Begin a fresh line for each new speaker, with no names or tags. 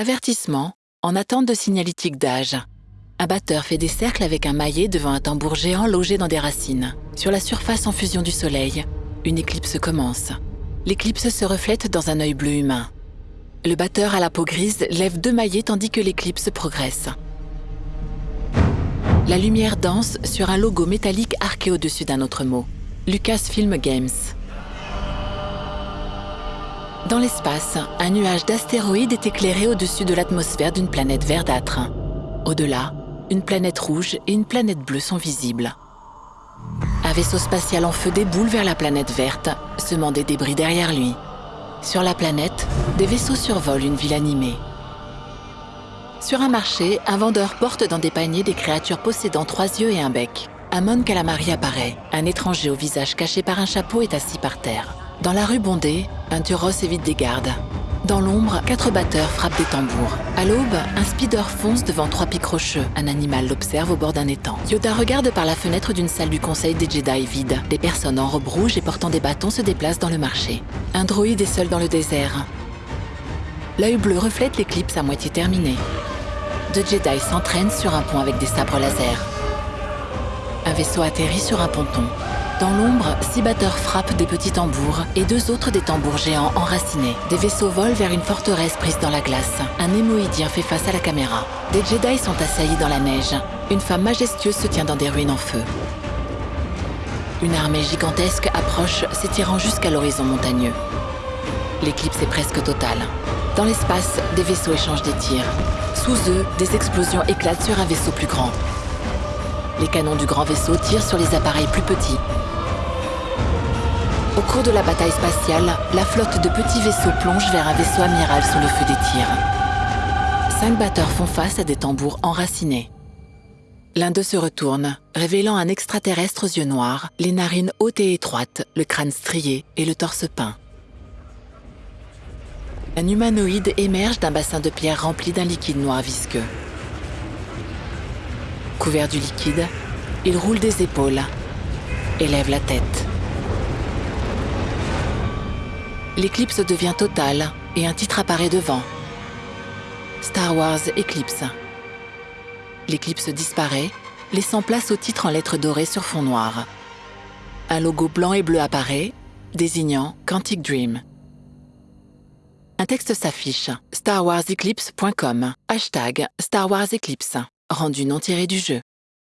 Avertissement, en attente de signalétique d'âge. Un batteur fait des cercles avec un maillet devant un tambour géant logé dans des racines. Sur la surface en fusion du soleil, une éclipse commence. L'éclipse se reflète dans un œil bleu humain. Le batteur à la peau grise lève deux maillets tandis que l'éclipse progresse. La lumière danse sur un logo métallique arqué au-dessus d'un autre mot. Lucasfilm Games. Dans l'espace, un nuage d'astéroïdes est éclairé au-dessus de l'atmosphère d'une planète verdâtre. Au-delà, une planète rouge et une planète bleue sont visibles. Un vaisseau spatial en feu déboule vers la planète verte, semant des débris derrière lui. Sur la planète, des vaisseaux survolent une ville animée. Sur un marché, un vendeur porte dans des paniers des créatures possédant trois yeux et un bec. Amon Calamari apparaît. Un étranger au visage caché par un chapeau est assis par terre. Dans la rue bondée, un turos évite des gardes. Dans l'ombre, quatre batteurs frappent des tambours. À l'aube, un speeder fonce devant trois pics rocheux. Un animal l'observe au bord d'un étang. Yoda regarde par la fenêtre d'une salle du conseil des Jedi vide. Des personnes en robe rouge et portant des bâtons se déplacent dans le marché. Un droïde est seul dans le désert. L'œil bleu reflète l'éclipse à moitié terminée. Deux Jedi s'entraînent sur un pont avec des sabres laser. Un vaisseau atterrit sur un ponton. Dans l'ombre, six batteurs frappent des petits tambours et deux autres des tambours géants enracinés. Des vaisseaux volent vers une forteresse prise dans la glace. Un émoïdien fait face à la caméra. Des Jedi sont assaillis dans la neige. Une femme majestueuse se tient dans des ruines en feu. Une armée gigantesque approche, s'étirant jusqu'à l'horizon montagneux. L'éclipse est presque totale. Dans l'espace, des vaisseaux échangent des tirs. Sous eux, des explosions éclatent sur un vaisseau plus grand. Les canons du grand vaisseau tirent sur les appareils plus petits. Au cours de la bataille spatiale, la flotte de petits vaisseaux plonge vers un vaisseau amiral sous le feu des tirs. Cinq batteurs font face à des tambours enracinés. L'un d'eux se retourne, révélant un extraterrestre aux yeux noirs, les narines hautes et étroites, le crâne strié et le torse peint. Un humanoïde émerge d'un bassin de pierre rempli d'un liquide noir visqueux. Couvert du liquide, il roule des épaules, élève la tête. L'éclipse devient totale et un titre apparaît devant. Star Wars Eclipse. L'éclipse disparaît, laissant place au titre en lettres dorées sur fond noir. Un logo blanc et bleu apparaît, désignant Quantic Dream. Un texte s'affiche, starwarseclipse.com, hashtag Star Wars Eclipse, rendu non tiré du jeu.